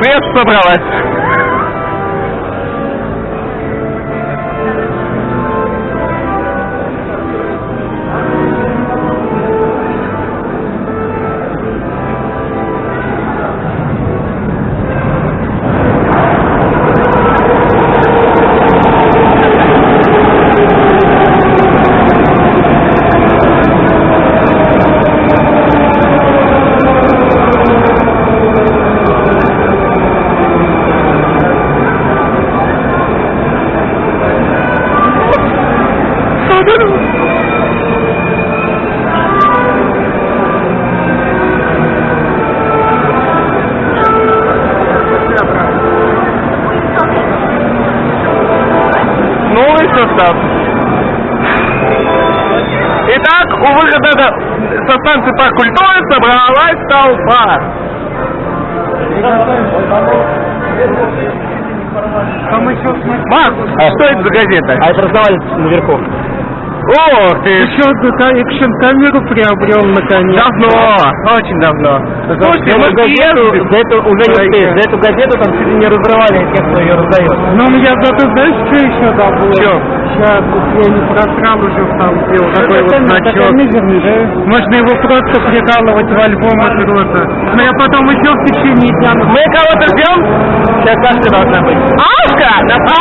Пресса собралась. Собралась толпа. Макс, а что это за газета? А это раздавали наверху. Ох ты! Еще экшн камеру приобрел наконец. Давно, очень давно. Слушайте, за, мы эту газету, ездим. за эту уже не успеешь. За эту газету там чуть ли не разрывали тех, кто ее раздает. Ну, я зато знаешь, что еще добыл? Чё? Сейчас, я не просрал уже там сделал такой вот значок. Можно его просто прикалывать в альбом от рота. Но я потом еще в течение дня... Мы кого-то ждем? Сейчас Сашка должна быть. Ашка!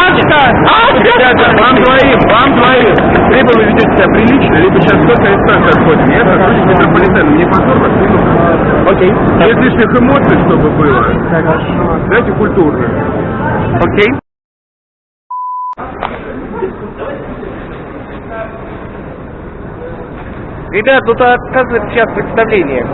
Ашка! Ашка! Вам двоим, вам двоим. Либо вы ведете себя прилично, либо сейчас только из станции отходим. Я захожу в метрополитен, мне позор вас. Окей. Без лишних эмоций, чтобы было. Хорошо. Знаете, культурно. Окей. Ребят, тут оказывается сейчас представление.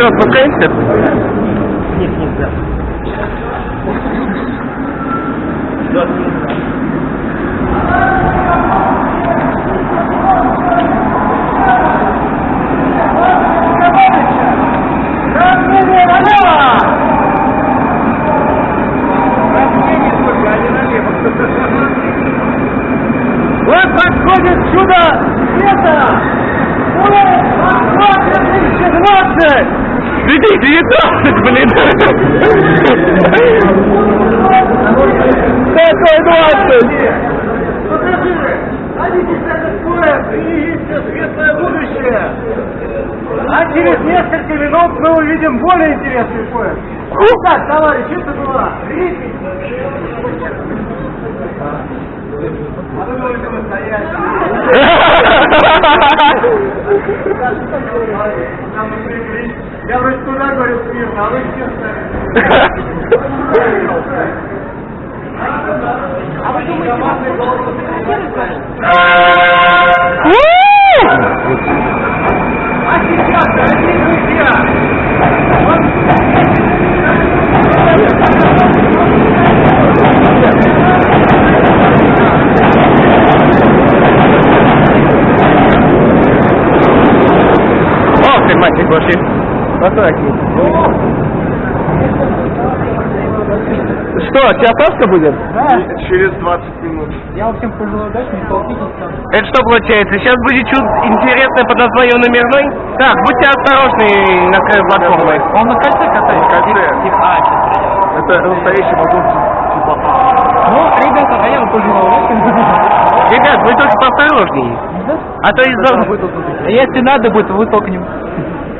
Все, спускаемся? Нет, нельзя. Вот подходит чудо света! Москва 2020! 2019, блин. Какой 20? светлое будущее! А через несколько минут мы увидим более интересный поезд. Ну так, товарищи, это была Я вроде туда говорю смирно, а вы все А вы думаете, А сейчас, дорогие друзья, О, ты мальчик пошли. Посмотри. Что, теосовка будет? Через 20 минут. я вам всем пожелаю удачи, не толкитесь там. Это что получается? Сейчас будет что-то интересное под названием номерной? Так, будьте осторожны на краю платформы. Он на кольце катается? Кольце. А, сейчас. Это настоящий вагон Ну, ребята, а я вам пожелал удачи. Ребят, вы только поосторожнее. А то из-за... Если надо будет, вытолкнем.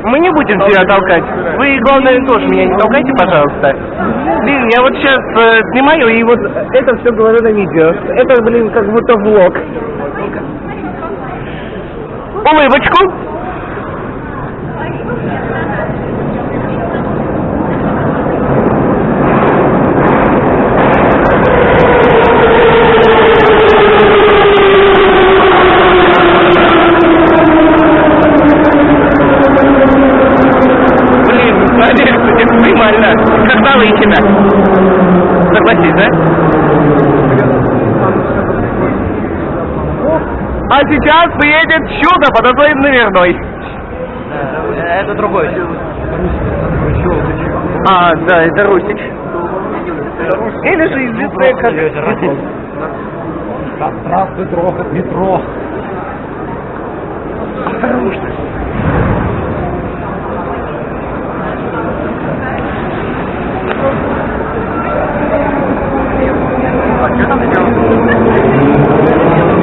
Мы не будем тебя толкать. Вы, главное, тоже меня не толкайте, пожалуйста. Блин, я вот сейчас э, снимаю, и вот это все говорю на видео. Это, блин, как будто влог. Улыбочку. Блин, проверь, кстати, экстремально. Когда выйти Согласись, да? А сейчас приедет чудо под названием Наверной. Это другой. А, да, это Русич. Или же известная как... Здравствуй, трогать метро. Осторожно.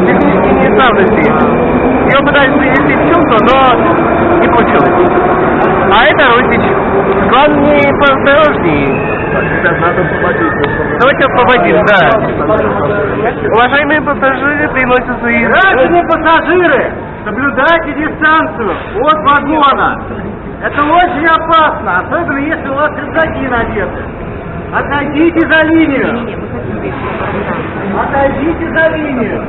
Технические неисправности. Ее пытались привести в чувство, но не получилось. А это Русич. Главное, поосторожнее. Сейчас надо освободить. Освободим, да. Уважаемые пассажиры, приносят свои... Граждане пассажиры, соблюдайте дистанцию от вагона. Это очень опасно, особенно если у вас рюкзаки надеты. Отойдите за линию. Отойдите за линию.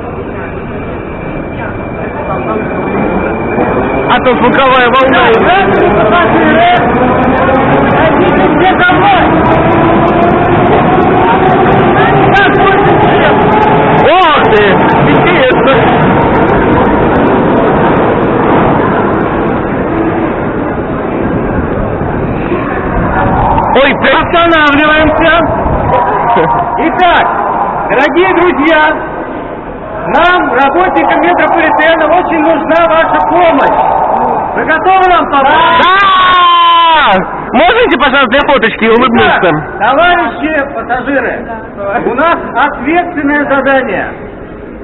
А то звуковая волна. Граждане пассажиры, отойдите все домой. Ох ты! Интересно! Ой, Останавливаемся. Итак, дорогие друзья, нам, работникам метрополитена, очень нужна ваша помощь. Вы готовы нам помочь? Да! Можете, пожалуйста, для фоточки улыбнуться? Итак, товарищи пассажиры, у нас ответственное задание.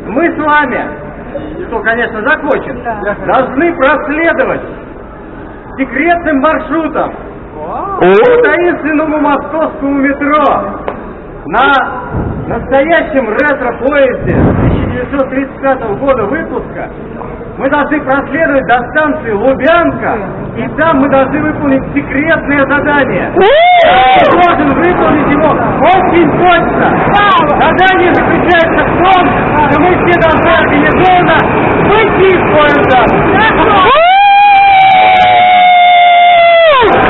Мы с вами, что, конечно, закончим, должны проследовать секретным маршрутом по таинственному московскому метро на настоящем ретро-поезде 1935 года выпуска мы должны проследовать до станции Лубянка, и там мы должны выполнить секретное задание. Ты должен выполнить его очень точно. Задание заключается в том, что мы все должны организованно выйти из поезда.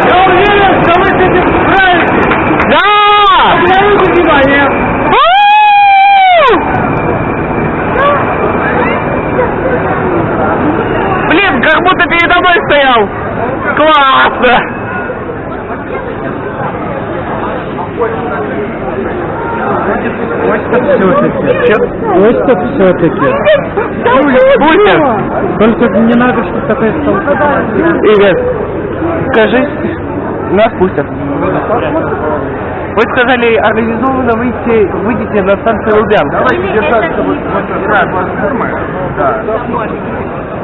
Я уверен, что вы с этим справитесь. Да! За внимание. Блин, как будто передо мной стоял! Классно! Почта все-таки. Пустят! Только не надо, чтобы такая столкновка. Игорь, скажи, нас пустят. Вы сказали, организованно выйти, выйдите на станцию Лубянка. Давайте держаться, вот платформа. Да.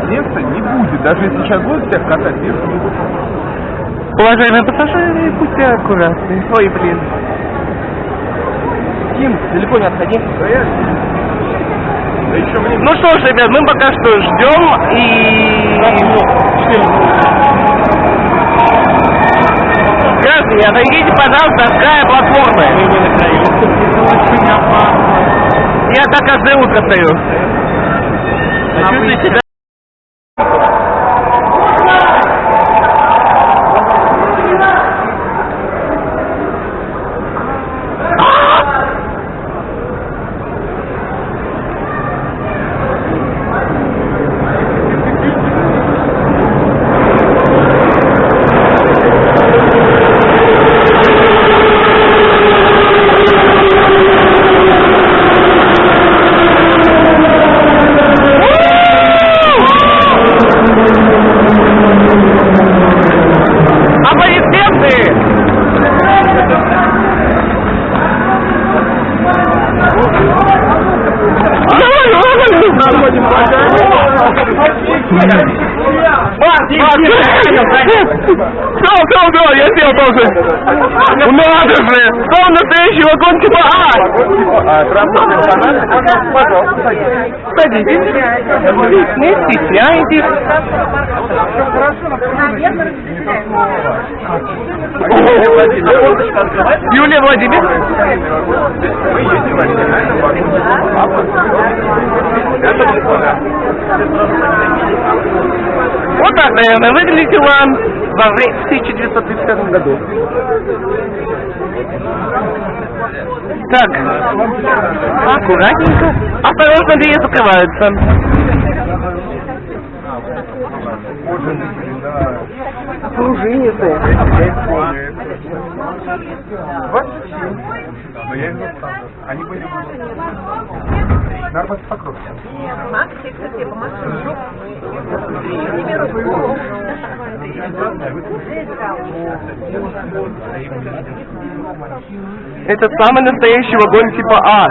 Места не будет. Даже если сейчас будут всех катать, места не будет. Уважаемые пассажиры, будьте аккуратны. Ой, блин. Тим, далеко не отходи. Да еще мне... Ну что ж, ребят, мы пока что ждем и... Граждане, отойдите, пожалуйста, от края платформы. Я так каждое утро стою. Чувствуете себя? Аплодисменты! Все, все, все, я сел тоже. Надо же! Там настоящий вагон типа А! А, транспортный информация, пожалуйста, садитесь. Не стесняйтесь. Юлия Владимировна. Вот так, наверное, выглядела во время в 1935 году. Так, аккуратненько. Осторожно, двери закрываются. пружинистые. Но я их заставлю. Они были... Нормально покрутят. Это самый настоящий вагон типа А.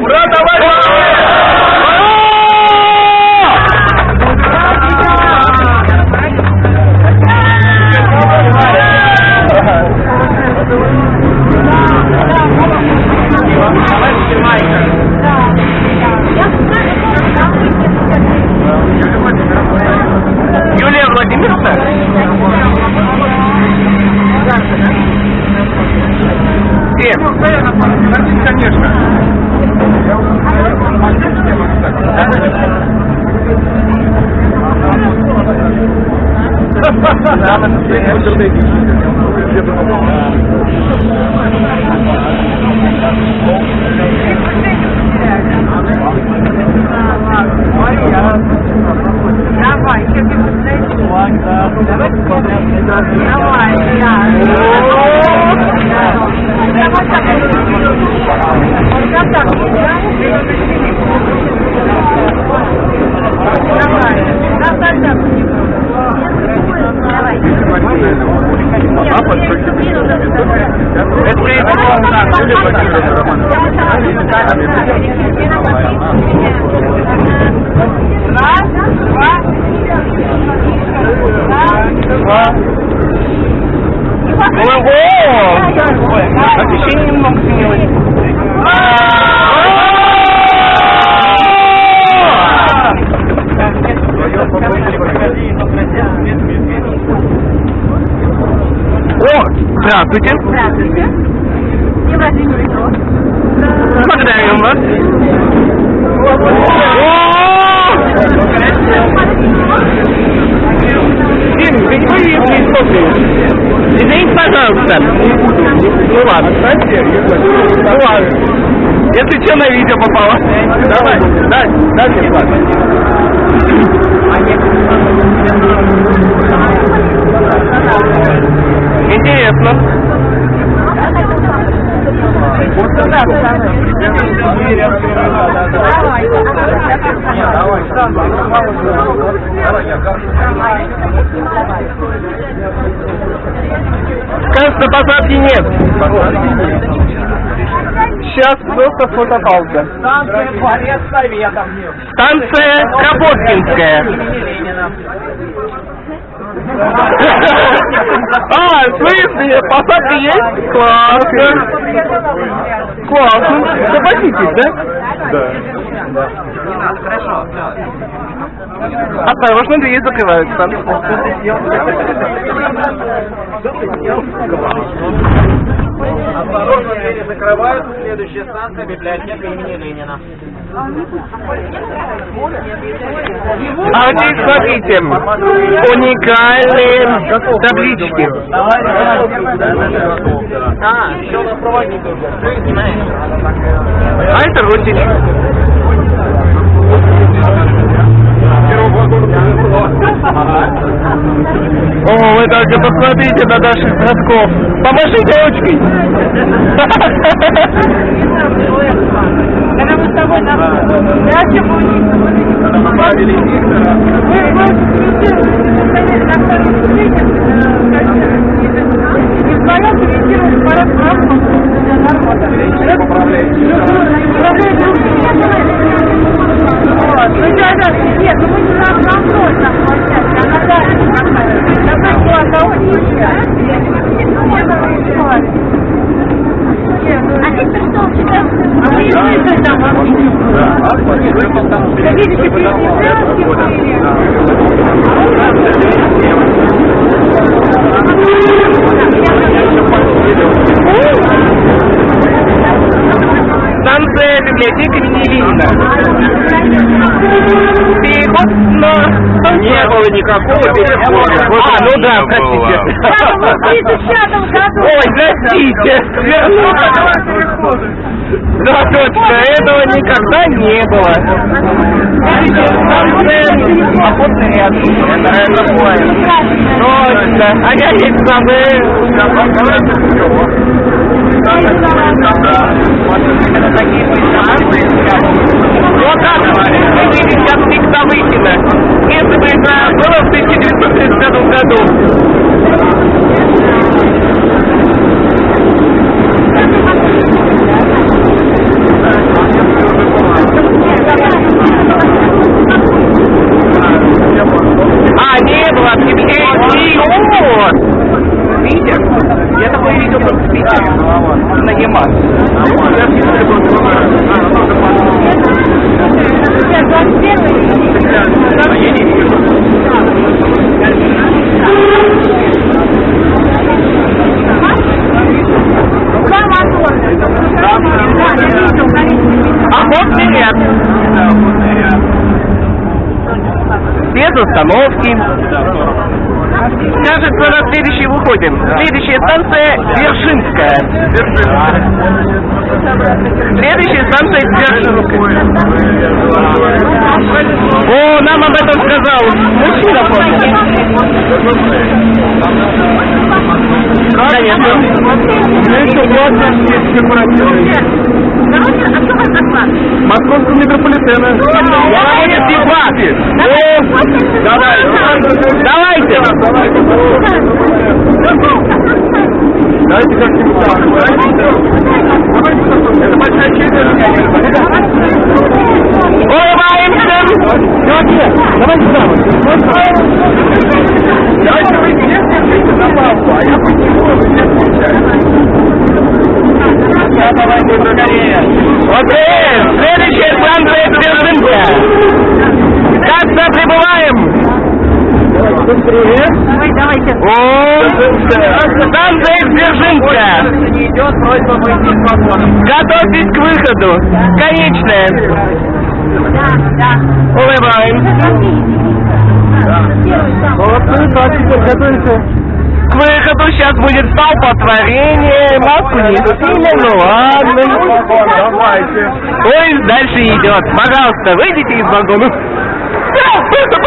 Ура, товарищи! Değil mi Rümer? Bien. Namens Dawaj, kiedy już leci. Tak, tak. Dawaj, ja. Юлия Владимировна? Где? Конечно. Ого! Освещение немного сменилось. О, здравствуйте. Здравствуйте. День рождения Петров. Благодарим вас. Дим, ты не будешь мне копию? Извините, пожалуйста. Ну ладно. Ну ладно. Если что, на видео попало. Давай, дай, дай мне Интересно. Кажется, посадки нет. Сейчас просто фотопауза. Станция Дворец Советов. Станция Капоткинская. А, в смысле, посадка есть? Классно. Классно. Согласитесь, да? Осторожно, двери закрываются. Осторожно, двери закрываются. Следующая станция библиотека имени Ленина. А здесь, смотрите, уникальные таблички. А, еще у нас проводник уже. А это Русич. О, вы только посмотрите на наших братков. Помашите ручкой. Когда мы с тобой на даче были, мы Вот. Ну, когда, нет, ну мы не на контроль на площадке, а на даче находимся. Такой класс, а он А теперь что у тебя? А вы там Да видите, Станция библиотека имени Ленина. Переход на... Не было никакого перехода. А, ну да, простите. было. В 30 простите. Да, точно, этого никогда не было. Охотный ряд. Это, это понял. Точно. А я ведь забыл. Вот так, мы видим Виктора Выкина. Если бы это было в 1930 году, А, не было объявлений. Вот. Видишь? Я такое видел только в Питере. 21 Охотный ряд. Без остановки. Кажется, на следующий выходим. Следующая станция Дзержинская. Следующая станция Дзержинская. О, нам об этом сказал мужчина, помните? Конечно. Московского метрополитена. Проводят дебаты. О, давай, давайте. Давайте как-нибудь так. Это большая честь. Улыбаемся. Давайте Давайте вы не на папу, а я Окей, следующая станция Дзержинская. Как-то прибываем. Ой, давайте. О, станция Дзержинская. не идет, просьба выйти из вагона. Готовьтесь к выходу. Конечная. Да, да. Улыбаемся. Молодцы, так, теперь готовимся. К выходу сейчас будет столпотворение. Маску не сильно, ну ладно. Давайте. Поезд дальше идет. Пожалуйста, выйдите из вагона.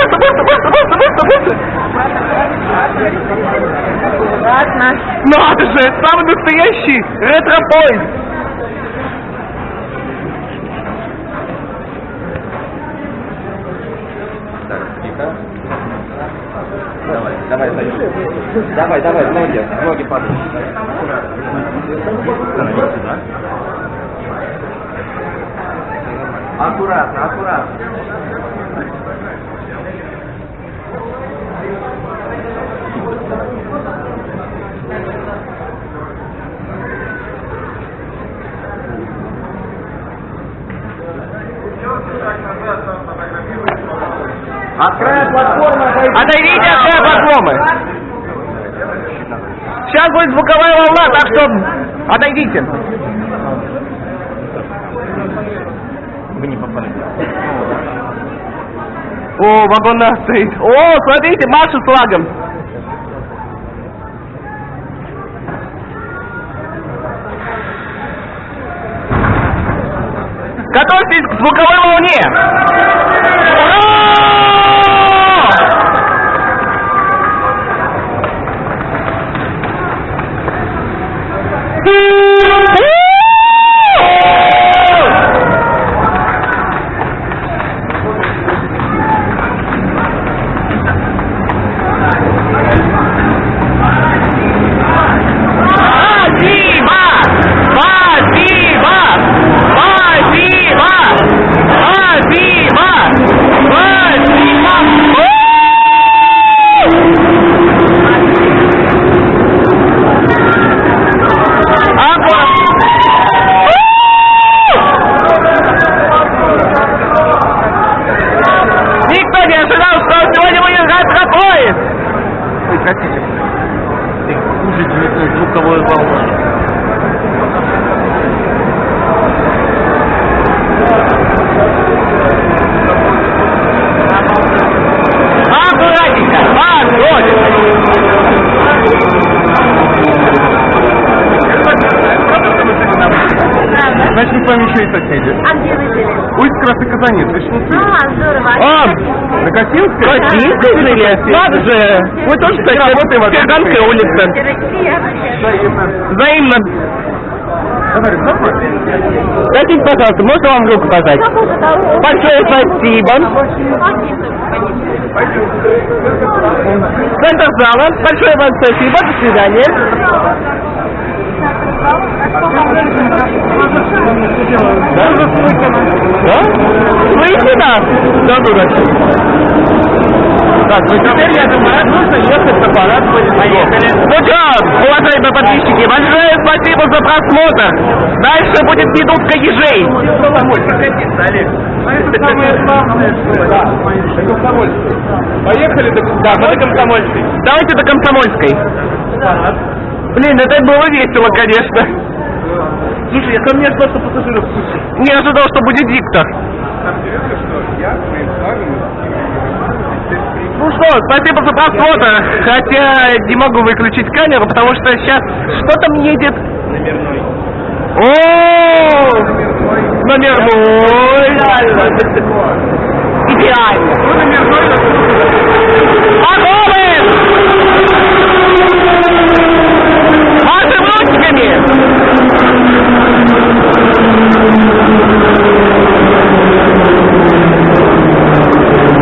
Быстро, быстро, быстро, быстро, быстро, быстро. Ладно. Надо же, самый настоящий ретро-поезд. Давай, давай, давай, давай, ноги, ноги падают. Аккуратно, аккуратно. От края платформы отойди. Отойдите от края платформы. Сейчас будет звуковая волна, так что отойдите. Вы не попали. О, вагон нас стоит. О, смотрите, Маша с флагом. Готовьтесь к звуковой волне. Ура! Косинской? Российской жили? Надо же. Мы тоже, кстати, работаем в Кирганской улице. Взаимно. Скажите, пожалуйста, можно вам руку пожать? Большое спасибо. Центр зала. Большое вам спасибо. До свидания. Да? Да? Слышите нас? Да, дурачок. Ну теперь, я думаю, нужно ехать на парад Поехали. Ну что, уважаемые подписчики, большое спасибо за просмотр. Дальше будет минутка ежей. Поехали до Да, мы до Комсомольской. Давайте до Комсомольской. Блин, это было весело, конечно. Слушай, я ко мне что пассажиров куча. Не ожидал, что будет диктор. Интересно, что я что, спасибо за просмотр. Хотя не могу выключить камеру, потому что сейчас что там едет? Номерной. О, номерной. Идеально. Ну, номерной! Машем ручками!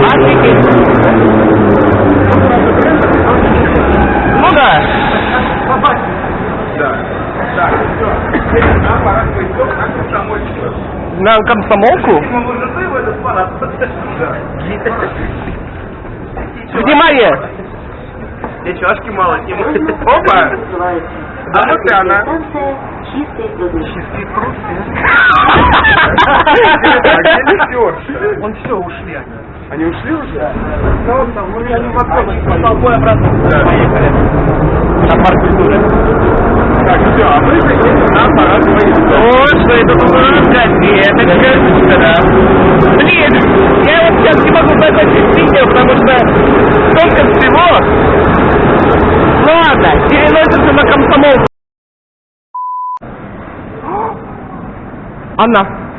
Офигеть! Ну да. Да. Так, все. На парад поездов на Комсомольскую. На комсомолку? В. Да. Внимание! И чашки мало Опа! А вот и она. Чистый труд. Он все, ушли они. Они ушли уже? Ну, там, ну, я не могу. Толпой обратно. Да, поехали. На парк культуры. Так, все, а мы едем на поездов. Вот что это газеточка, да. Блин, я вот сейчас не могу закончить видео, потому что столько всего. Ладно, переносится на комсомол. Анна.